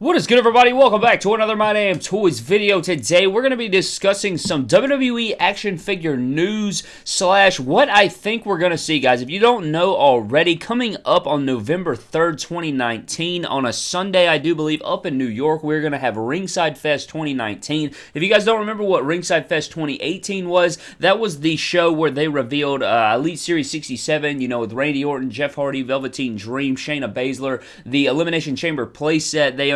What is good, everybody? Welcome back to another My Damn Toys video. Today, we're going to be discussing some WWE action figure news slash what I think we're going to see, guys. If you don't know already, coming up on November 3rd, 2019, on a Sunday, I do believe, up in New York, we're going to have Ringside Fest 2019. If you guys don't remember what Ringside Fest 2018 was, that was the show where they revealed uh, Elite Series 67, you know, with Randy Orton, Jeff Hardy, Velveteen Dream, Shayna Baszler, the Elimination Chamber playset. They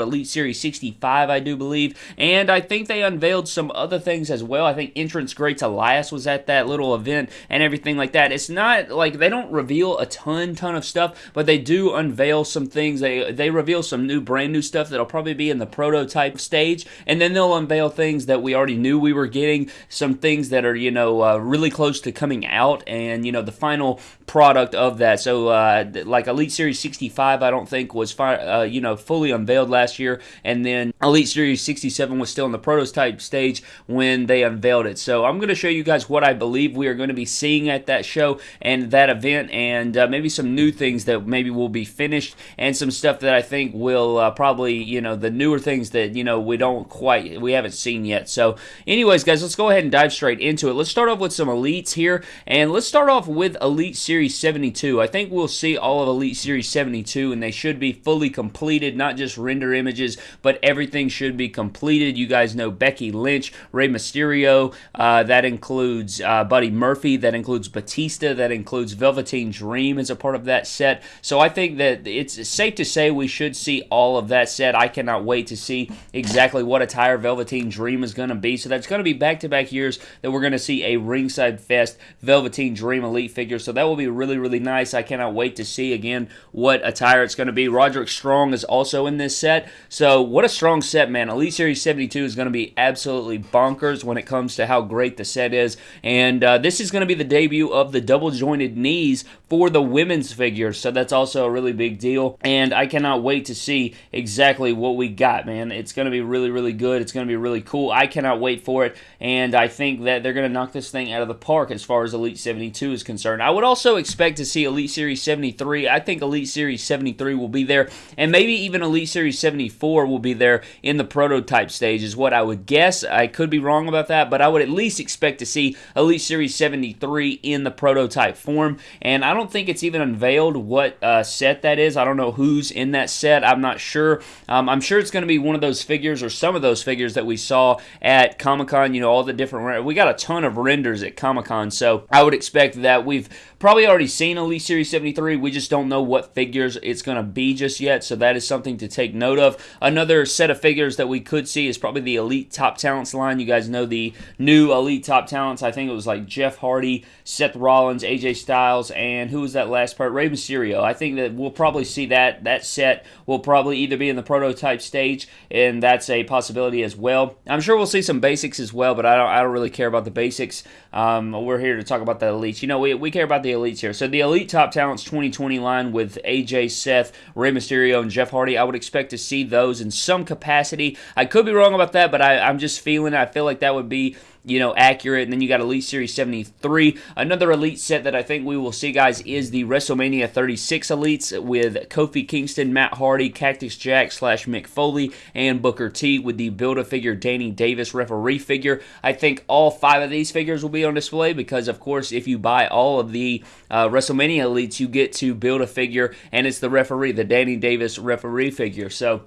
Elite Series 65, I do believe, and I think they unveiled some other things as well. I think Entrance Greats Elias was at that little event and everything like that. It's not like they don't reveal a ton, ton of stuff, but they do unveil some things. They they reveal some new, brand new stuff that'll probably be in the prototype stage, and then they'll unveil things that we already knew we were getting. Some things that are you know uh, really close to coming out, and you know the final product of that. So uh, like Elite Series 65, I don't think was fi- uh, you know fully unveiled unveiled last year, and then Elite Series 67 was still in the prototype stage when they unveiled it. So I'm going to show you guys what I believe we are going to be seeing at that show and that event, and uh, maybe some new things that maybe will be finished, and some stuff that I think will uh, probably, you know, the newer things that, you know, we don't quite, we haven't seen yet. So, anyways, guys, let's go ahead and dive straight into it. Let's start off with some Elites here, and let's start off with Elite Series 72. I think we'll see all of Elite Series 72, and they should be fully completed, not just render images, but everything should be completed. You guys know Becky Lynch, Rey Mysterio, uh, that includes uh, Buddy Murphy, that includes Batista, that includes Velveteen Dream as a part of that set. So I think that it's safe to say we should see all of that set. I cannot wait to see exactly what attire Velveteen Dream is going to be. So that's going to be back to back years that we're going to see a Ringside Fest Velveteen Dream Elite figure. So that will be really, really nice. I cannot wait to see again what attire it's going to be. Roderick Strong is also in this this set. So, what a strong set, man. Elite Series 72 is going to be absolutely bonkers when it comes to how great the set is. And uh, this is going to be the debut of the double jointed knees for the women's figures. So, that's also a really big deal. And I cannot wait to see exactly what we got, man. It's going to be really, really good. It's going to be really cool. I cannot wait for it. And I think that they're going to knock this thing out of the park as far as Elite 72 is concerned. I would also expect to see Elite Series 73. I think Elite Series 73 will be there. And maybe even Elite Series Series 74 will be there in the prototype stage, is what I would guess. I could be wrong about that, but I would at least expect to see Elite Series 73 in the prototype form. And I don't think it's even unveiled what uh, set that is. I don't know who's in that set. I'm not sure. Um, I'm sure it's going to be one of those figures or some of those figures that we saw at Comic Con. You know, all the different. We got a ton of renders at Comic Con, so I would expect that we've probably already seen Elite Series 73. We just don't know what figures it's going to be just yet, so that is something to take note of. Another set of figures that we could see is probably the Elite Top Talents line. You guys know the new Elite Top Talents. I think it was like Jeff Hardy, Seth Rollins, AJ Styles, and who was that last part? Rey Mysterio. I think that we'll probably see that. That set will probably either be in the prototype stage, and that's a possibility as well. I'm sure we'll see some basics as well, but I don't, I don't really care about the basics. Um, we're here to talk about the elites. You know, we, we care about the elites here. So the Elite Top Talents 2020 line with AJ, Seth, Rey Mysterio, and Jeff Hardy, I would expect to see those in some capacity. I could be wrong about that, but I, I'm just feeling I feel like that would be you know, accurate. And then you got Elite Series 73. Another Elite set that I think we will see, guys, is the WrestleMania 36 Elites with Kofi Kingston, Matt Hardy, Cactus Jack slash Mick Foley, and Booker T with the Build-A-Figure Danny Davis referee figure. I think all five of these figures will be on display because, of course, if you buy all of the uh, WrestleMania Elites, you get to build a figure, and it's the referee, the Danny Davis referee figure. So,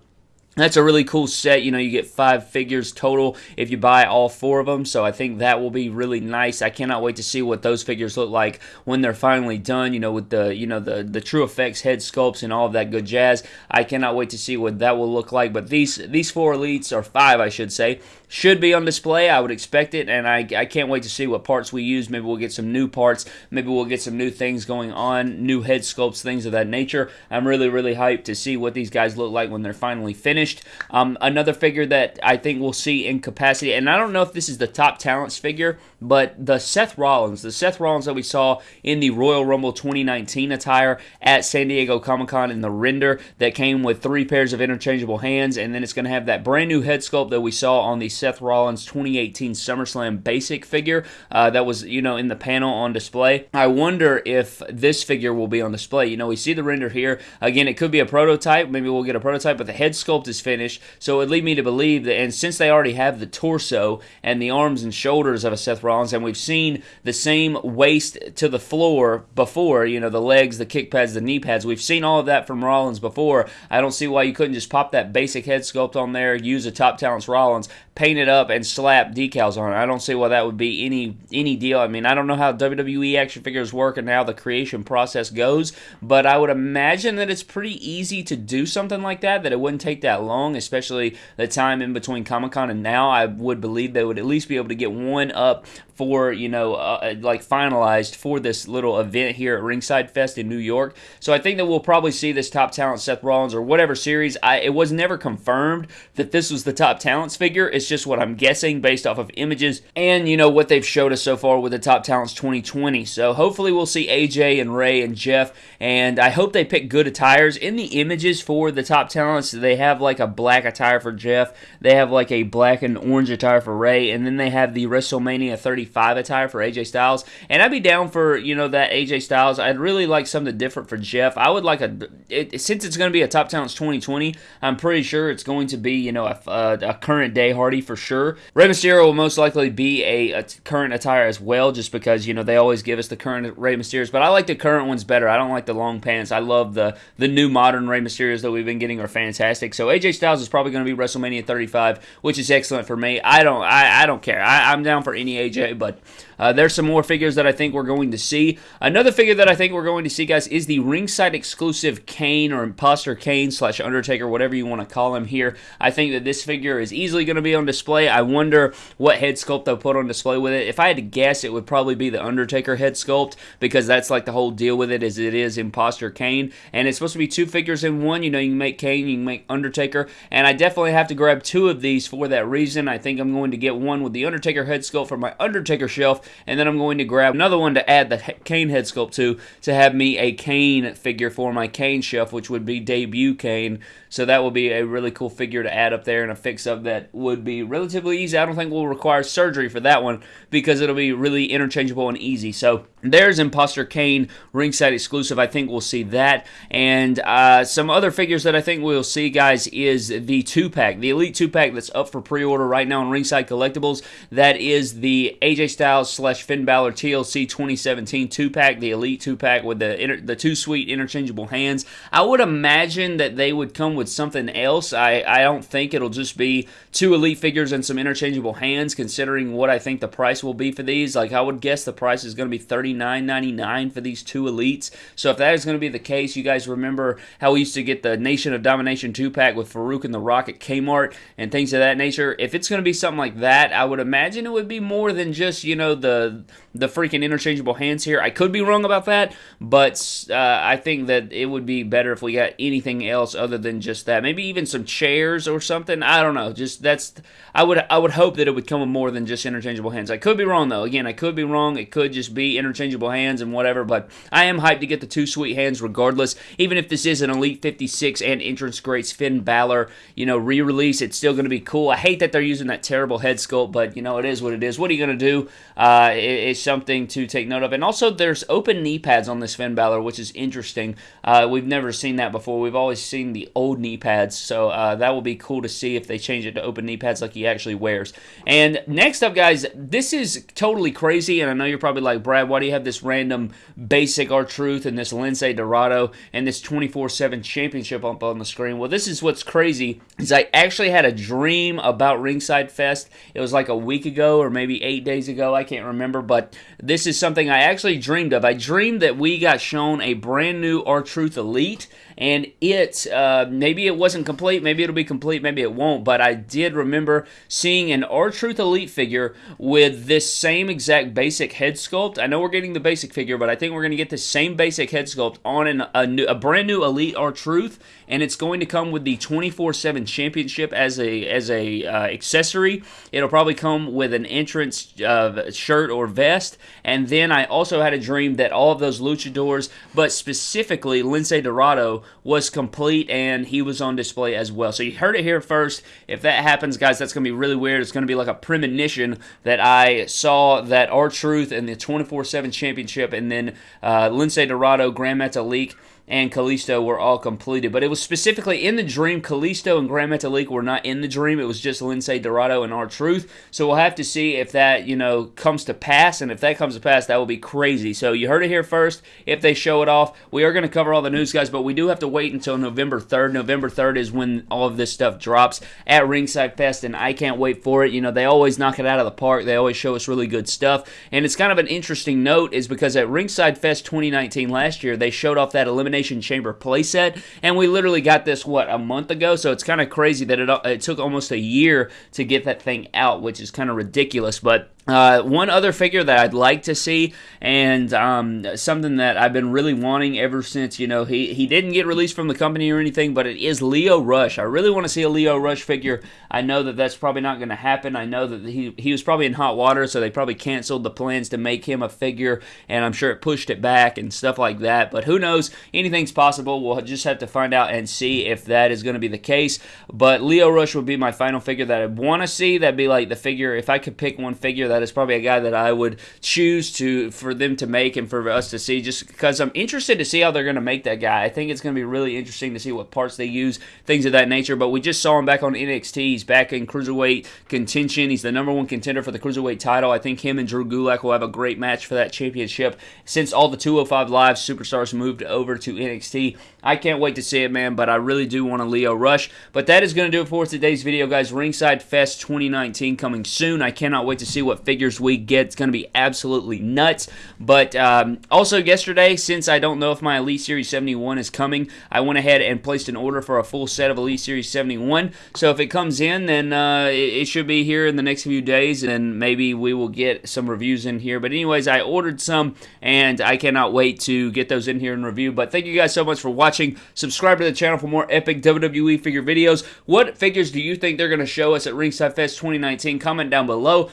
that's a really cool set. You know, you get five figures total if you buy all four of them. So I think that will be really nice. I cannot wait to see what those figures look like when they're finally done. You know, with the you know the the TrueFX head sculpts and all of that good jazz. I cannot wait to see what that will look like. But these these four elites or five, I should say, should be on display. I would expect it, and I, I can't wait to see what parts we use. Maybe we'll get some new parts. Maybe we'll get some new things going on, new head sculpts, things of that nature. I'm really, really hyped to see what these guys look like when they're finally finished. Um, another figure that I think we'll see in capacity, and I don't know if this is the top talents figure, but the Seth Rollins, the Seth Rollins that we saw in the Royal Rumble 2019 attire at San Diego Comic Con in the render that came with three pairs of interchangeable hands, and then it's going to have that brand new head sculpt that we saw on the Seth Rollins 2018 SummerSlam basic figure uh, that was, you know, in the panel on display. I wonder if this figure will be on display. You know, we see the render here. Again, it could be a prototype. Maybe we'll get a prototype, but the head sculpt is finished. So it would lead me to believe that, and since they already have the torso and the arms and shoulders of a Seth Rollins, and we've seen the same waist to the floor before, you know, the legs, the kick pads, the knee pads, we've seen all of that from Rollins before. I don't see why you couldn't just pop that basic head sculpt on there, use a Top Talents Rollins, paint it up, and slap decals on it. I don't see why that would be any any deal. I mean, I don't know how WWE action figures work and how the creation process goes, but I would imagine that it's pretty easy to do something like that, that it wouldn't take that long, especially the time in between Comic Con and now. I would believe they would at least be able to get one up for, you know, uh, uh, like finalized for this little event here at Ringside Fest in New York. So I think that we'll probably see this top talent Seth Rollins or whatever series. I, it was never confirmed that this was the top talents figure. It's just what I'm guessing based off of images and, you know, what they've showed us so far with the top talents 2020. So hopefully we'll see AJ and Rey and Jeff, and I hope they pick good attires. In the images for the top talents, they have like a black attire for Jeff, they have like a black and orange attire for Rey and then they have the WrestleMania 30 35 attire for AJ Styles. And I'd be down for, you know, that AJ Styles. I'd really like something different for Jeff. I would like a, it, since it's going to be a Top Talents 2020, I'm pretty sure it's going to be, you know, a, a, a current day Hardy for sure. Rey Mysterio will most likely be a, a, current attire as well, just because, you know, they always give us the current Rey Mysterios. But I like the current ones better. I don't like the long pants. I love the, the new modern Rey Mysterios that we've been getting are fantastic. So AJ Styles is probably going to be WrestleMania 35, which is excellent for me. I don't, I, I don't care. I, I'm down for any AJ but uh, there's some more figures that I think we're going to see. Another figure that I think we're going to see, guys, is the ringside exclusive Kane or Imposter Kane slash Undertaker, whatever you want to call him here. I think that this figure is easily going to be on display. I wonder what head sculpt they'll put on display with it. If I had to guess, it would probably be the Undertaker head sculpt because that's like the whole deal with it is it is Imposter Kane. And it's supposed to be two figures in one. You know, you can make Kane, you can make Undertaker. And I definitely have to grab two of these for that reason. I think I'm going to get one with the Undertaker head sculpt for my Undertaker shelf and then I'm going to grab another one to add the Kane head sculpt to, to have me a Kane figure for my Kane shelf, which would be debut Kane. So that will be a really cool figure to add up there and a fix up that would be relatively easy. I don't think will require surgery for that one because it'll be really interchangeable and easy. So there's Imposter Kane ringside exclusive. I think we'll see that. And uh, some other figures that I think we'll see, guys, is the two pack, the Elite two pack that's up for pre order right now on Ringside Collectibles. That is the AJ Styles slash Finn Balor TLC 2017 two pack, the Elite two pack with the inter- the two sweet interchangeable hands. I would imagine that they would come with something else. I, I don't think it'll just be two elite figures and some interchangeable hands, considering what I think the price will be for these. Like, I would guess the price is going to be $39.99 for these two elites. So, if that is going to be the case, you guys remember how we used to get the Nation of Domination 2 pack with Farouk and The Rock at Kmart and things of that nature. If it's going to be something like that, I would imagine it would be more than just, you know, the the freaking interchangeable hands here. I could be wrong about that, but uh, I think that it would be better if we got anything else other than just just that. Maybe even some chairs or something. I don't know. Just that's I would I would hope that it would come with more than just interchangeable hands. I could be wrong though. Again, I could be wrong. It could just be interchangeable hands and whatever. But I am hyped to get the two sweet hands regardless. Even if this is an Elite 56 and Entrance Greats Finn Balor, you know, re-release, it's still going to be cool. I hate that they're using that terrible head sculpt, but you know, it is what it is. What are you going to do? Uh, it's something to take note of. And also, there's open knee pads on this Finn Balor, which is interesting. Uh, we've never seen that before. We've always seen the old knee pads, so uh, that will be cool to see if they change it to open knee pads like he actually wears. And next up, guys, this is totally crazy, and I know you're probably like, Brad, why do you have this random basic R-Truth and this Lince Dorado and this 24/7 championship up on the screen? Well, this is what's crazy is I actually had a dream about Ringside Fest. It was like a week ago or maybe eight days ago. I can't remember, but this is something I actually dreamed of. I dreamed that we got shown a brand new R-Truth Elite and it uh, maybe it wasn't complete, maybe it'll be complete, maybe it won't. But I did remember seeing an R-Truth Elite figure with this same exact basic head sculpt. I know we're getting the basic figure, but I think we're going to get the same basic head sculpt on an, a, new, a brand new Elite R-Truth, and it's going to come with the 24/7 Championship as a as a uh, accessory. It'll probably come with an entrance uh, shirt or vest, and then I also had a dream that all of those luchadors, but specifically Lince Dorado was complete and he was on display as well. So you heard it here first. If that happens, guys, that's going to be really weird. It's going to be like a premonition that I saw that R-Truth and the 24-7 championship and then uh, Lince Dorado, Gran Metalik, and Kalisto were all completed. But it was specifically in the dream. Kalisto and Gran Metalik were not in the dream. It was just Lince Dorado and R-Truth. So we'll have to see if that, you know, comes to pass. And if that comes to pass, that will be crazy. So you heard it here first. If they show it off, we are going to cover all the news, guys. But we do have to wait until November 3rd. November 3rd is when all of this stuff drops at Ringside Fest. And I can't wait for it. You know, they always knock it out of the park. They always show us really good stuff. And it's kind of an interesting note is because at Ringside Fest 2019 last year, they showed off that elimination Elimination Chamber playset, and we literally got this what a month ago. So it's kind of crazy that it, it took almost a year to get that thing out, which is kind of ridiculous. But uh, one other figure that I'd like to see, and um, something that I've been really wanting ever since, you know, he, he didn't get released from the company or anything, but it is Lio Rush. I really want to see a Lio Rush figure. I know that that's probably not going to happen. I know that he, he was probably in hot water, so they probably canceled the plans to make him a figure, and I'm sure it pushed it back and stuff like that. But who knows? Anything's possible. We'll just have to find out and see if that is going to be the case. But Lio Rush would be my final figure that I'd want to see. That'd be like the figure, if I could pick one figure that that is probably a guy that I would choose to for them to make and for us to see, just because I'm interested to see how they're going to make that guy. I think it's going to be really interesting to see what parts they use, things of that nature. But we just saw him back on NXT. He's back in cruiserweight contention. He's the number one contender for the cruiserweight title. I think him and Drew Gulak will have a great match for that championship. Since all the 205 Live superstars moved over to NXT, I can't wait to see it, man. But I really do want a Lio Rush. But that is going to do it for today's video, guys. Ringside Fest 2019 coming soon. I cannot wait to see what figures we get. It's going to be absolutely nuts. But um, also yesterday, since I don't know if my Elite Series 71 is coming, I went ahead and placed an order for a full set of Elite Series 71. So if it comes in, then uh, it, it, should be here in the next few days, and maybe we will get some reviews in here. But anyways, I ordered some, and I cannot wait to get those in here and review. But thank you guys so much for watching. Subscribe to the channel for more epic WWE figure videos. What figures do you think they're going to show us at Ringside Fest 2019? Comment down below.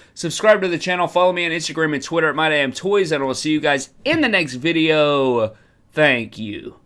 Subscribe to the channel. Follow me on Instagram and Twitter at MyDamnToys, and I will see you guys in the next video. Thank you.